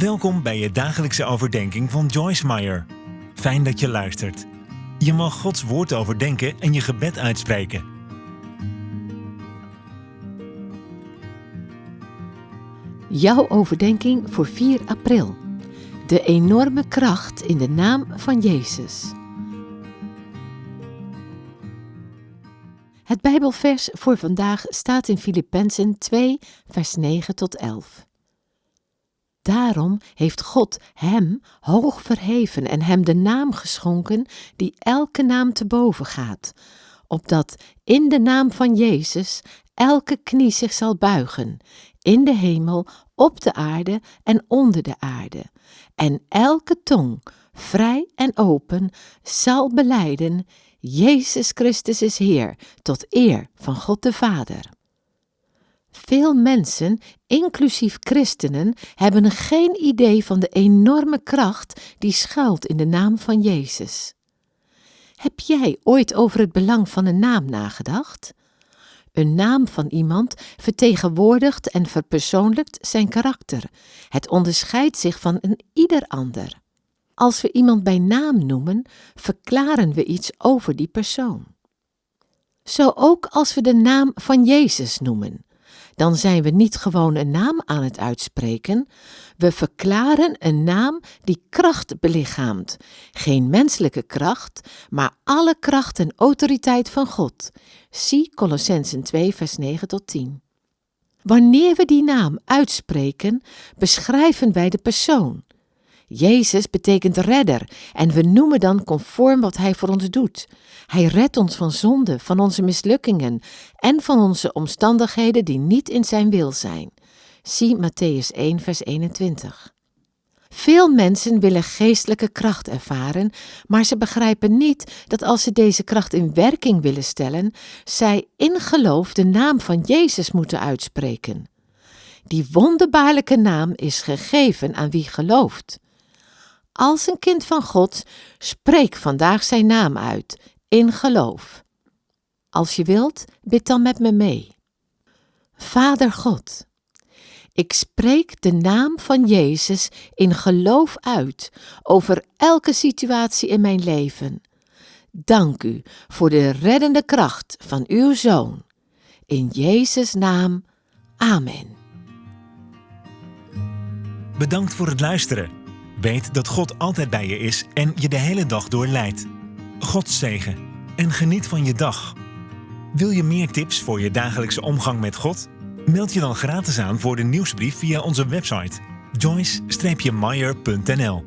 Welkom bij je dagelijkse overdenking van Joyce Meyer. Fijn dat je luistert. Je mag Gods woord overdenken en je gebed uitspreken. Jouw overdenking voor 4 april. De enorme kracht in de naam van Jezus. Het Bijbelvers voor vandaag staat in Filippenzen 2, vers 9 tot 11. Daarom heeft God hem hoog verheven en hem de naam geschonken die elke naam te boven gaat, opdat in de naam van Jezus elke knie zich zal buigen, in de hemel, op de aarde en onder de aarde, en elke tong, vrij en open, zal beleiden, Jezus Christus is Heer, tot eer van God de Vader. Veel mensen, inclusief christenen, hebben geen idee van de enorme kracht die schuilt in de naam van Jezus. Heb jij ooit over het belang van een naam nagedacht? Een naam van iemand vertegenwoordigt en verpersoonlijkt zijn karakter. Het onderscheidt zich van een ieder ander. Als we iemand bij naam noemen, verklaren we iets over die persoon. Zo ook als we de naam van Jezus noemen dan zijn we niet gewoon een naam aan het uitspreken, we verklaren een naam die kracht belichaamt. Geen menselijke kracht, maar alle kracht en autoriteit van God. Zie Colossensen 2, vers 9 tot 10. Wanneer we die naam uitspreken, beschrijven wij de persoon. Jezus betekent redder en we noemen dan conform wat Hij voor ons doet. Hij redt ons van zonde, van onze mislukkingen en van onze omstandigheden die niet in Zijn wil zijn. Zie Matthäus 1, vers 21. Veel mensen willen geestelijke kracht ervaren, maar ze begrijpen niet dat als ze deze kracht in werking willen stellen, zij in geloof de naam van Jezus moeten uitspreken. Die wonderbaarlijke naam is gegeven aan wie gelooft. Als een kind van God, spreek vandaag zijn naam uit, in geloof. Als je wilt, bid dan met me mee. Vader God, ik spreek de naam van Jezus in geloof uit over elke situatie in mijn leven. Dank u voor de reddende kracht van uw Zoon. In Jezus' naam, Amen. Bedankt voor het luisteren. Weet dat God altijd bij je is en je de hele dag door leidt. God zegen en geniet van je dag. Wil je meer tips voor je dagelijkse omgang met God? Meld je dan gratis aan voor de nieuwsbrief via onze website joyce-meyer.nl